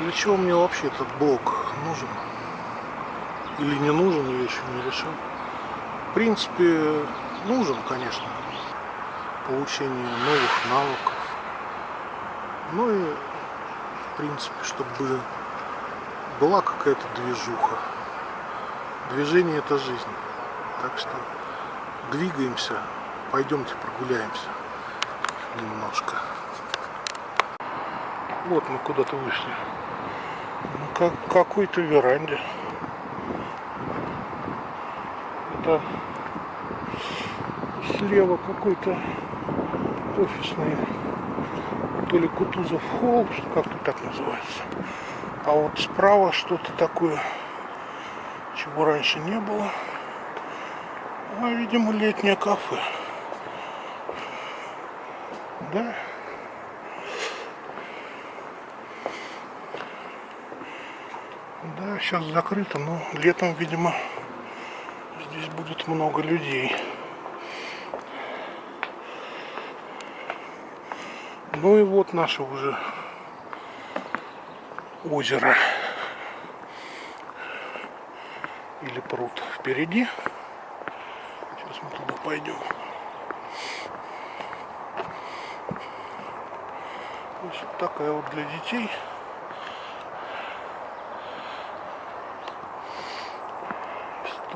Для чего мне вообще этот блок нужен? Или не нужен, я еще не решил. В принципе, нужен, конечно. Получение новых навыков. Ну и, в принципе, чтобы была какая-то движуха. Движение это жизнь. Так что двигаемся, пойдемте прогуляемся немножко. Вот мы куда-то вышли. Как какой-то веранде. Это слева какой-то офисный, то ли Кутузов холл, как-то так называется. А вот справа что-то такое, чего раньше не было. А, видимо, летнее кафе. Да. Сейчас закрыто, но летом, видимо, здесь будет много людей. Ну и вот наше уже озеро или пруд впереди. Сейчас мы туда пойдем. Вот такая вот для детей.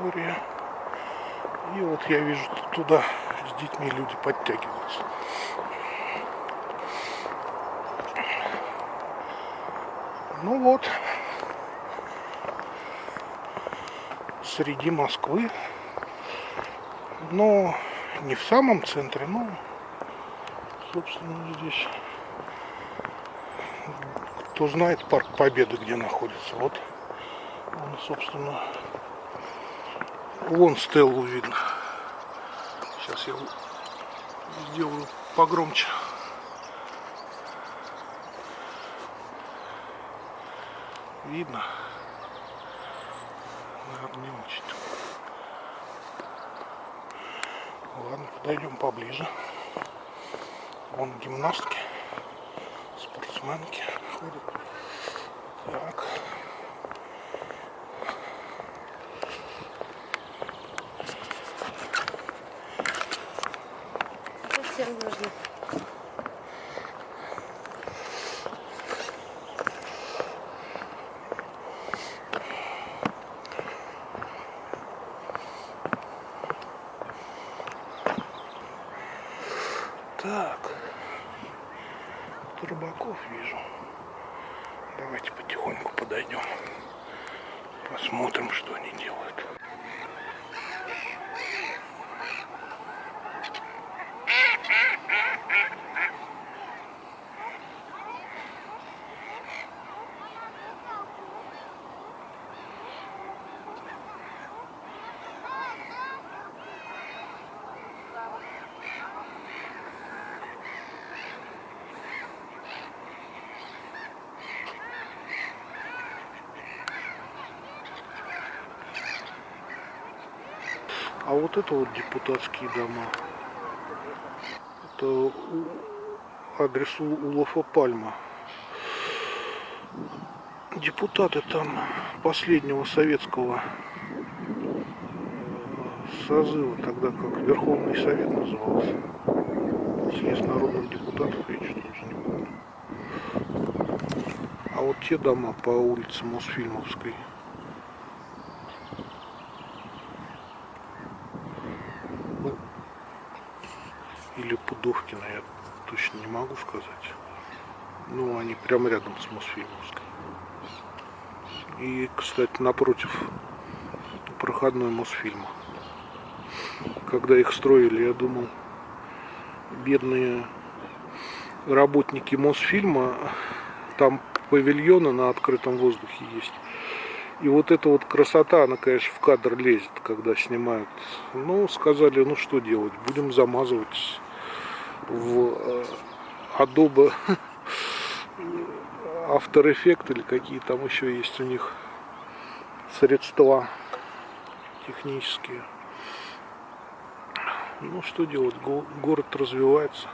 История. И вот я вижу туда с детьми люди подтягиваются. Ну вот, среди Москвы, но не в самом центре, но, собственно, здесь, кто знает парк Победы, где находится, вот он, собственно, вон стеллу видно. Сейчас я сделаю погромче. видно. Наверное, не очень. Ладно, подойдем поближе. Вон гимнастки, спортсменки ходят. Так. Совсем нужно. Так. Тут рыбаков вижу. Давайте потихоньку подойдем. Посмотрим, что они делают. А вот это вот депутатские дома. Это у, адрес у Улафа Пальма. Депутаты там последнего советского э, созыва, тогда как Верховный Совет назывался. Съезд народных депутатов, я что-то уже не помню. А вот те дома по улице Мосфильмовской. или Пудовкина, я точно не могу сказать. Ну, они прямо рядом с Мосфильмовской. И, кстати, напротив проходной Мосфильма. Когда их строили, я думал, бедные работники Мосфильма, там павильоны на открытом воздухе есть. И вот эта вот красота, она, конечно, в кадр лезет, когда снимают. Ну, сказали, ну что делать, будем замазывать в э, Adobe After Effects или какие там еще есть у них средства технические. Ну, что делать, город развивается.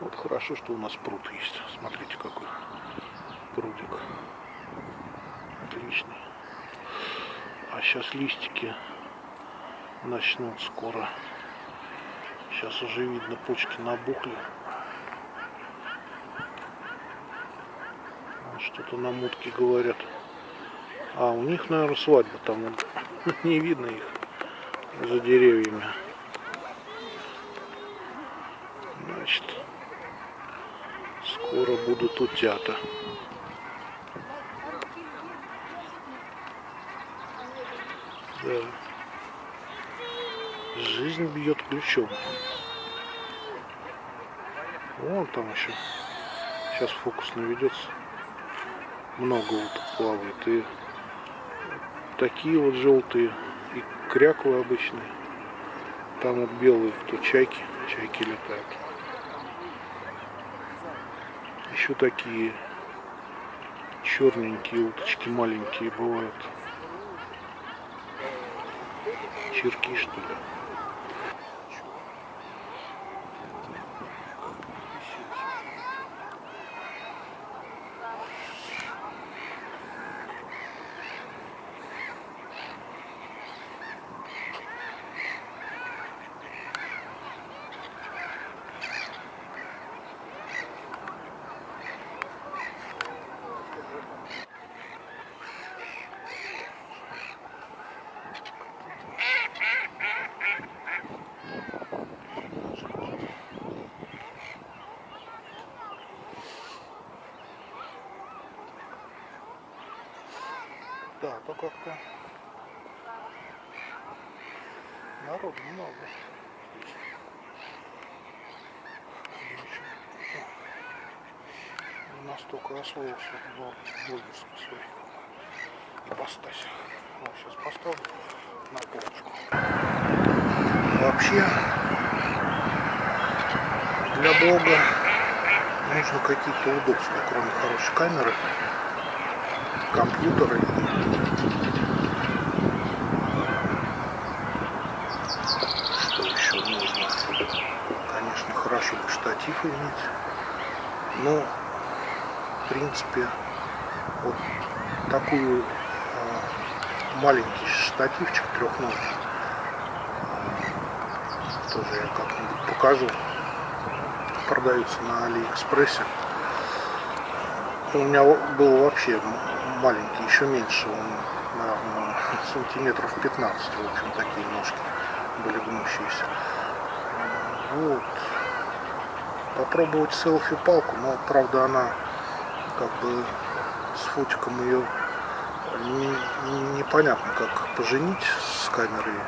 Вот хорошо, что у нас пруд есть. Смотрите, какой прудик. отличный. А сейчас листики начнут скоро. Сейчас уже видно, почки набухли. Что-то на мутке говорят. А, у них, наверное, свадьба там. Не видно их за деревьями. Значит, скоро будут утята. Да. Жизнь бьет ключом. Вон там еще. Сейчас фокус наведется. Много уток плавает. И такие вот желтые. И кряклы обычные. Там вот белые, кто чайки. Чайки летают. Еще такие черненькие уточки маленькие бывают. Черки что ли. Да, то как-то народу много. Настолько освоился в блогерской своей ипостаси. Вот сейчас поставлю на полочку. Вообще для блога нужно какие-то удобства, кроме хорошей камеры компьютеры. Что еще нужно? Конечно, хорошо бы штатив иметь. Но, в принципе, вот такую э, маленький штативчик трехножный тоже я как-нибудь покажу. Продаются на Алиэкспрессе. У меня был вообще маленький, еще меньше, он, наверное, сантиметров 15, в общем, такие ножки были гнущиеся. Вот. Попробовать селфи-палку, но, правда, она как бы с фотиком ее не, непонятно, как поженить с камерой.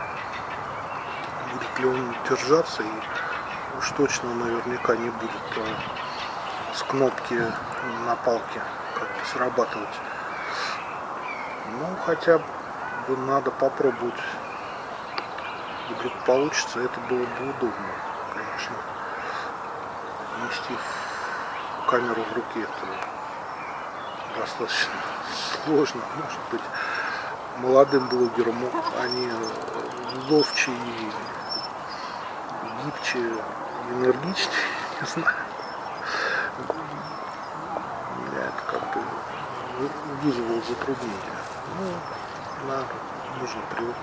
Будет ли он держаться и уж точно наверняка не будет а, с кнопки на палке как-то срабатывать. Ну, хотя бы надо попробовать. Вдруг получится, это было бы удобно, конечно. Нести камеру в руке это достаточно сложно. Может быть, молодым блогерам они ловче и гибче, энергичнее, не знаю. Меня это как-то вызвало затруднение. Ну, надо, нужно привыкнуть.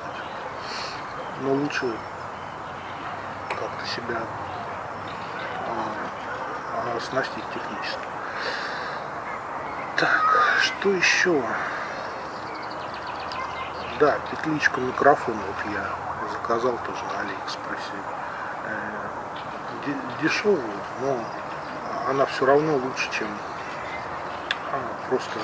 Но лучше как-то себя а, оснастить технически. Так, что еще? Да, петличку микрофона вот я заказал тоже на Алиэкспрессе. Э, дешевую, но она все равно лучше, чем а, просто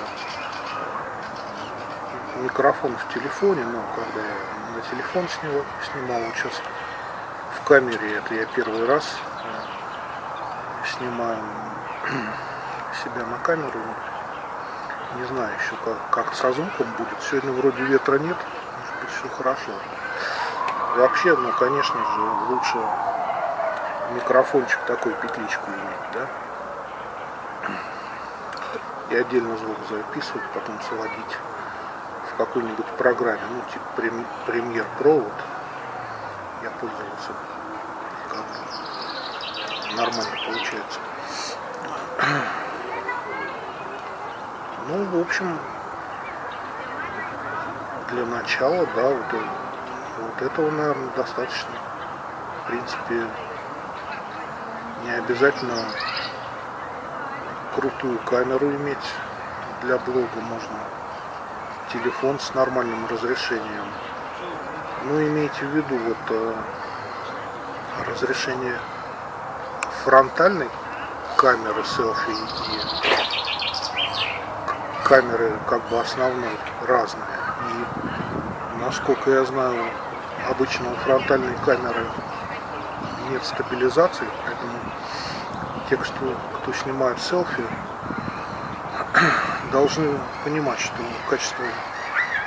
микрофон в телефоне, но когда я на телефон снимал, снимал вот сейчас в камере, это я первый раз э, снимаю себя на камеру, не знаю еще как, как со звуком будет, сегодня вроде ветра нет, может быть все хорошо. Вообще, ну конечно же, лучше микрофончик такой, петличку иметь, да? И отдельно звук записывать, потом сводить в какой-нибудь программе, ну типа Pro, вот, я пользовался, как нормально получается. Ну, в общем, для начала, да, вот, вот этого, наверное, достаточно. В принципе, не обязательно крутую камеру иметь для блога, можно телефон с нормальным разрешением. Ну, имейте в виду, вот э, разрешение фронтальной камеры селфи и камеры как бы основной разные. И насколько я знаю, обычно у фронтальной камеры нет стабилизации, поэтому те, кто, кто снимает селфи, должны понимать, что качество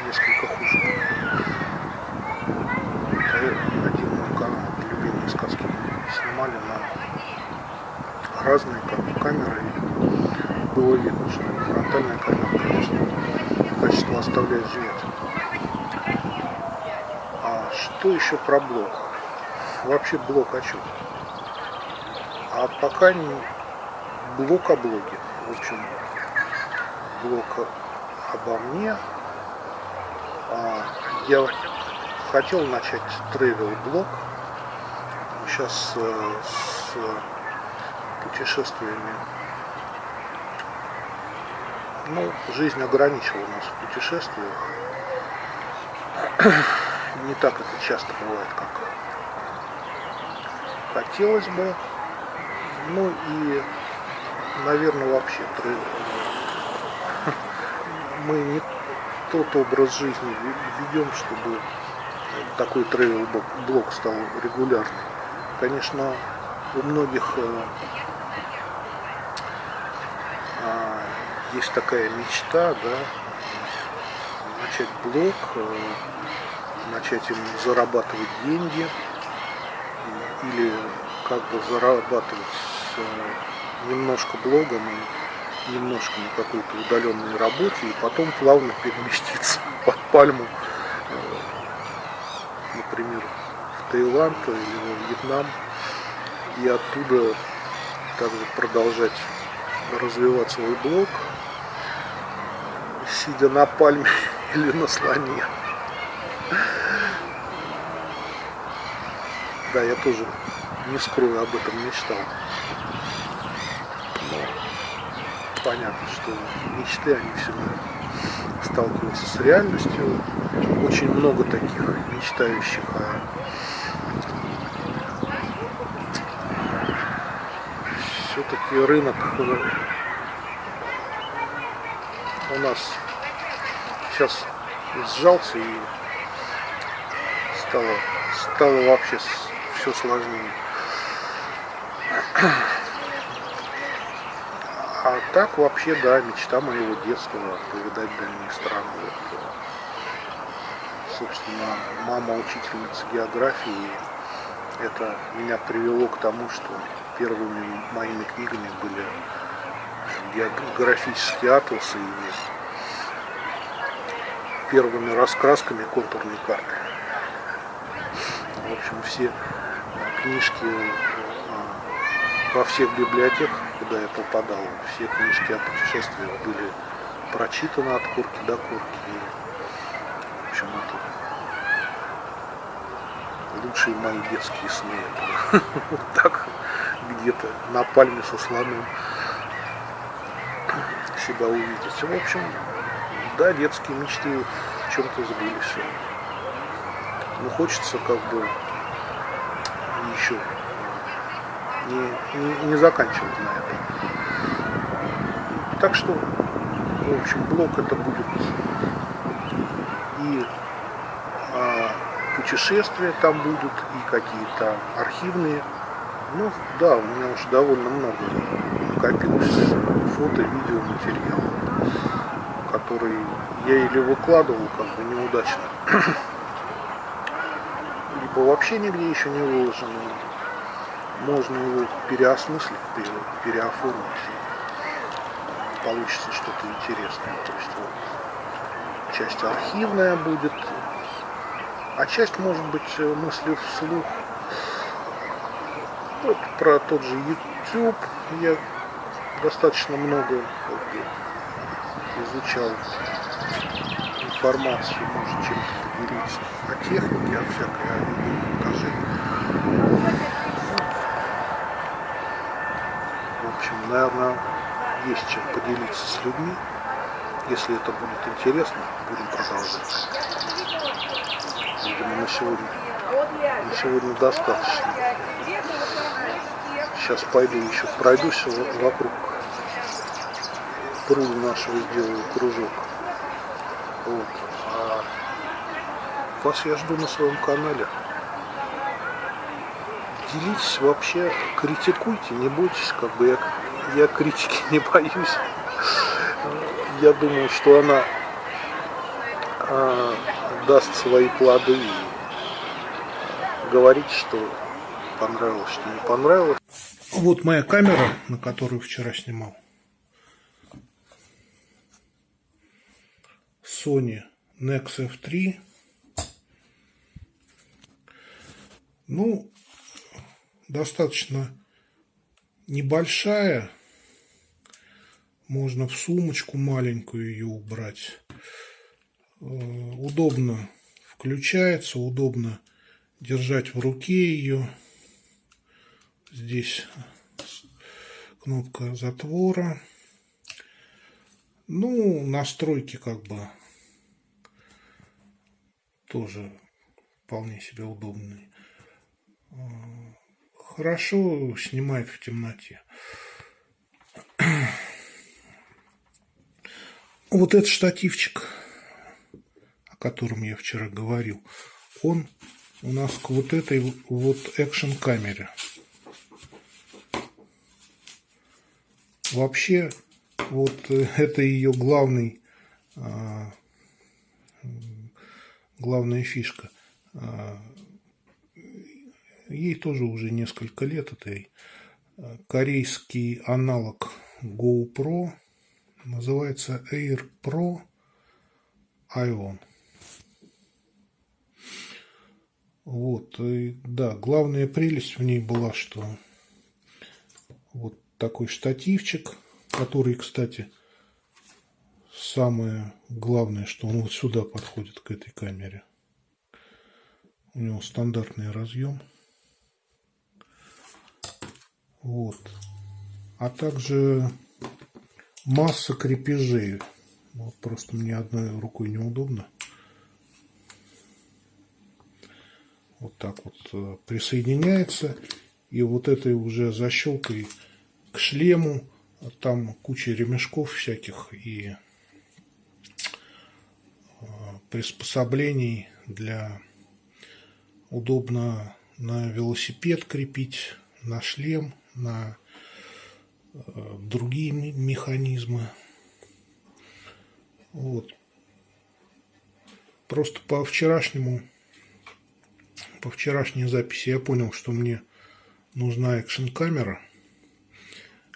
несколько хуже. Один мой канал, любимые сказки, снимали на разные камеры, и было видно, что фронтальная камера, конечно, качество оставляет желать. А что еще про блок? Вообще блок о чем? А пока не блок о блоге. В общем, блок обо мне. А, я хотел начать тревел блог. Сейчас э, с путешествиями ну, жизнь ограничила нас в путешествиях. Не так это часто бывает, как хотелось бы. Ну и, наверное, вообще мы не тот образ жизни ведем, чтобы такой трейл-блог стал регулярным. Конечно, у многих э, а, есть такая мечта, да, начать блог, э, начать им зарабатывать деньги или как бы зарабатывать э, немножко блогом и немножко на какой-то удаленной работе и потом плавно переместиться под пальму, э, например, в Таиланд или во Вьетнам и оттуда также продолжать развивать свой блог, сидя на пальме или на слоне. Да, я тоже не скрою, об этом мечтал. Но понятно, что мечты, они всегда сталкиваются с реальностью. Очень много таких мечтающих о все-таки рынок у нас сейчас сжался и стало, стало вообще все сложнее. А так вообще, да, мечта моего детства повидать дальние страны. Вот, собственно, мама учительница географии. Это меня привело к тому, что первыми моими книгами были географические атласы и первыми раскрасками контурной карты. В общем, все книжки во всех библиотеках, куда я попадал, все книжки о путешествиях были прочитаны от корки до корки. И, в общем, это лучшие мои детские сны. вот так где-то на пальме со слоном себя увидеть. В общем, да, детские мечты в чем-то сбылись. Но хочется как бы еще не, не, не заканчивать на этом. Так что, в общем, блок это будет и а, путешествия там будут, и какие-то архивные. Ну, да, у меня уже довольно много накопилось фото, видео, материалов, которые я или выкладывал как бы неудачно, либо вообще нигде еще не выложено можно его переосмыслить, переоформить, получится что-то интересное. То есть вот, часть архивная будет, а часть может быть э, мысли вслух. Вот про тот же YouTube я достаточно много как изучал информацию, может чем-то поделиться. О технике, о всякой, о. В общем, наверное, есть чем поделиться с людьми. Если это будет интересно, будем продолжать. Видимо, на сегодня, на сегодня достаточно. Сейчас пойду еще пройдусь вокруг пруда нашего, сделаю кружок. Вот. А вас я жду на своем канале. Делитесь вообще, критикуйте, не бойтесь, как бы я, я критики не боюсь. Я думаю, что она а, даст свои плоды и говорить, что понравилось, что не понравилось. Вот моя камера, на которую вчера снимал. Sony Nex F3. Ну, достаточно небольшая. Можно в сумочку маленькую ее убрать. Э, удобно включается, удобно держать в руке ее. Здесь кнопка затвора. Ну, настройки как бы тоже вполне себе удобные. Хорошо снимает в темноте. Вот этот штативчик, о котором я вчера говорил, он у нас к вот этой вот экшен камере. Вообще, вот э, это ее главный, а, главная фишка. А, ей тоже уже несколько лет этой а, корейский аналог GoPro называется Air Pro Ion. Вот, и, да, главная прелесть в ней была, что вот такой штативчик, который, кстати, самое главное, что он вот сюда подходит к этой камере. У него стандартный разъем. Вот. А также масса крепежей. Вот просто мне одной рукой неудобно. Вот так вот э, присоединяется. И вот этой уже защелкой к шлему. Там куча ремешков всяких и э, приспособлений для удобно на велосипед крепить, на шлем, на э, другие механизмы. Вот. Просто по вчерашнему, по вчерашней записи я понял, что мне нужна экшн-камера –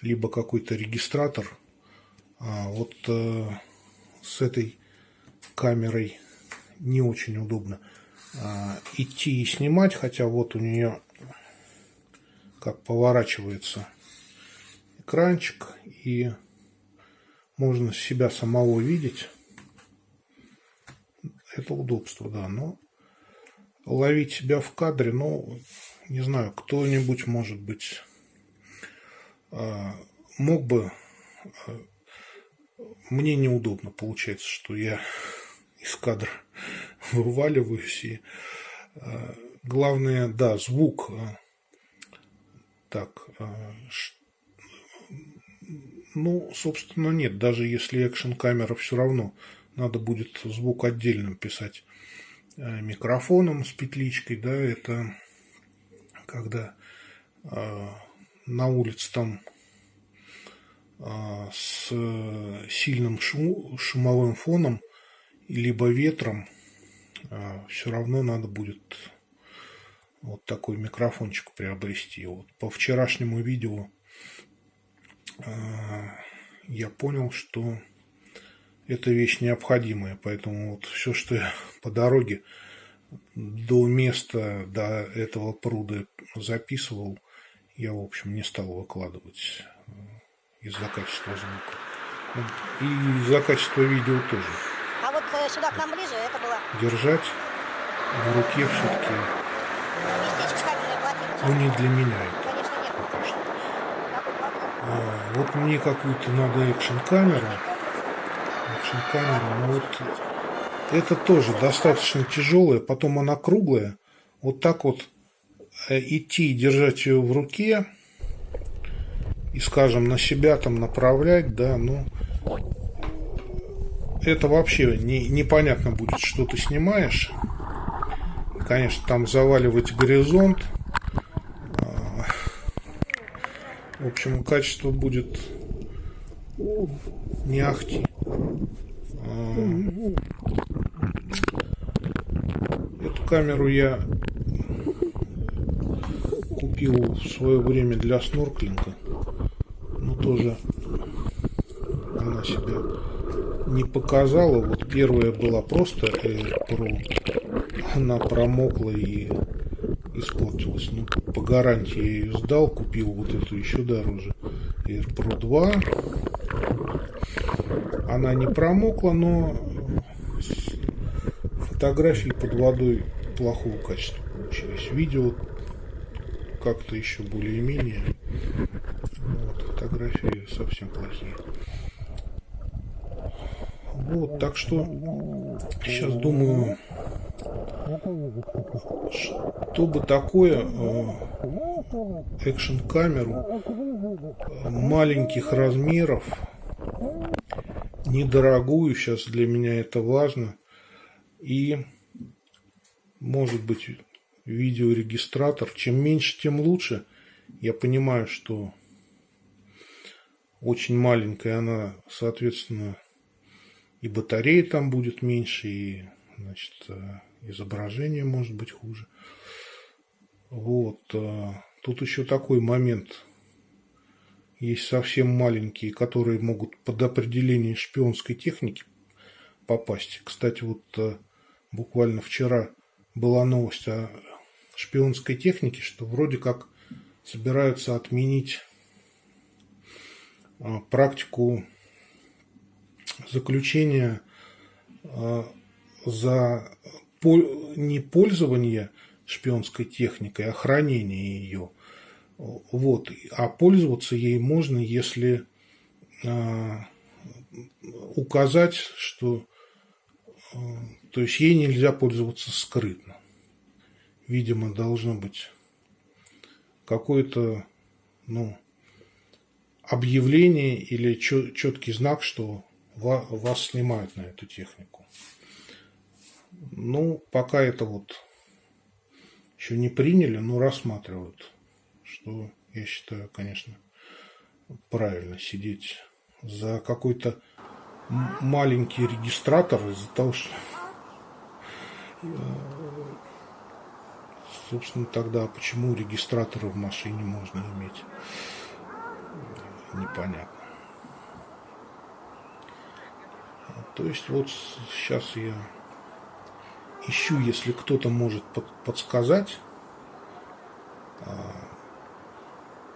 либо какой-то регистратор. А вот э, с этой камерой не очень удобно а, идти и снимать, хотя вот у нее как поворачивается экранчик и можно себя самого видеть. Это удобство, да, но ловить себя в кадре, ну, не знаю, кто-нибудь, может быть, мог бы... А, мне неудобно получается, что я из кадра вываливаюсь. И, а, главное, да, звук. Так, ну, собственно, нет. Даже если экшн-камера все равно, надо будет звук отдельным писать микрофоном с петличкой, да, это когда на улице там а, с сильным шум, шумовым фоном, либо ветром, а, все равно надо будет вот такой микрофончик приобрести. Вот по вчерашнему видео а, я понял, что эта вещь необходимая, поэтому вот все, что я по дороге до места, до этого пруда записывал, я, в общем, не стал выкладывать э, из-за качества звука. И из-за качества видео тоже. А вот э, сюда, к нам ближе, это было. держать в руке все-таки, ну не для меня это Конечно, нет. пока что. А, вот мне какую-то надо экшн-камеру. Экшн-камеру, но вот это тоже достаточно тяжелая, потом она круглая. Вот так вот идти и держать ее в руке и, скажем, на себя там направлять, да, ну, это вообще не, непонятно будет, что ты снимаешь. Конечно, там заваливать горизонт. А, В общем, качество будет не ахти. А, Эту камеру я купил в свое время для снорклинга. Но тоже она себя не показала. Вот первая была просто Air Pro. Она промокла и испортилась. Ну, по гарантии я ее сдал, купил вот эту еще дороже. Air Pro 2. Она не промокла, но фотографии под водой плохого качества получились. Видео как-то еще более-менее. Вот, фотографии совсем плохие. Вот, так что сейчас думаю, чтобы такое э, экшн-камеру э, маленьких размеров, недорогую, сейчас для меня это важно, и может быть видеорегистратор. Чем меньше, тем лучше. Я понимаю, что очень маленькая она, соответственно, и батареи там будет меньше, и значит, э, изображение может быть хуже. Вот. э, Тут еще такой момент. Есть совсем маленькие, которые могут под определение шпионской техники попасть. Кстати, вот э, буквально вчера была новость о шпионской технике, что вроде как собираются отменить а, практику заключения а, за не пользование шпионской техникой, а хранение ее. Вот. А пользоваться ей можно, если а, указать, что то есть ей нельзя пользоваться скрытно. Видимо, должно быть какое-то ну, объявление или четкий знак, что ва- вас снимают на эту технику. Ну, пока это вот еще не приняли, но рассматривают, что я считаю, конечно, правильно сидеть за какой-то маленький регистратор из-за того, что э, собственно тогда почему регистраторы в машине можно иметь непонятно. То есть вот сейчас я ищу, если кто-то может под- подсказать, а,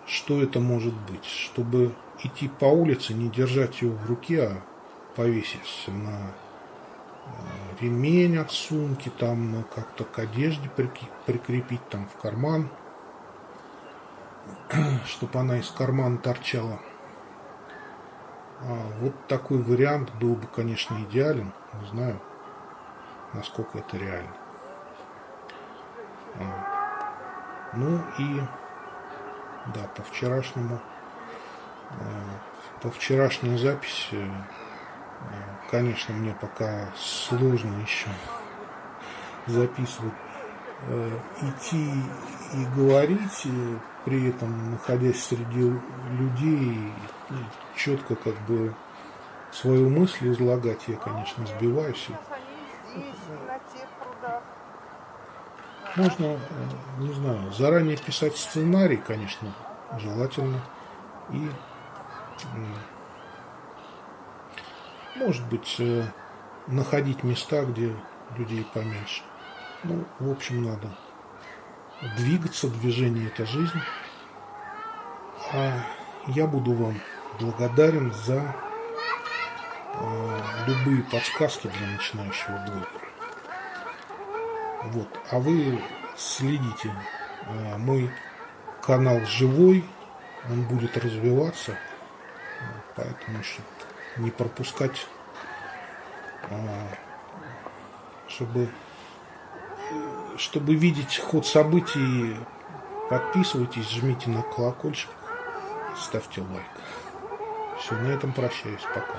что это может быть, чтобы идти по улице, не держать ее в руке, а повесить на ремень от сумки, там ну, как-то к одежде прикрепить, там в карман, чтобы она из кармана торчала. А, вот такой вариант был бы, конечно, идеален. Не знаю, насколько это реально. А, ну и да, по вчерашнему, э, по вчерашней записи, э, конечно, мне пока сложно еще записывать, э, идти и говорить, при этом находясь среди людей, и четко как бы свою мысль излагать, я, конечно, сбиваюсь. Можно, э, не знаю, заранее писать сценарий, конечно, желательно. И, может быть, э, находить места, где людей поменьше. Ну, в общем, надо двигаться, движение – это жизнь. А я буду вам благодарен за э, любые подсказки для начинающего блогера. Вот. А вы следите. А, Мой канал живой, он будет развиваться, поэтому чтобы не пропускать, а, чтобы, чтобы видеть ход событий, подписывайтесь, жмите на колокольчик, ставьте лайк. Все, на этом прощаюсь. Пока.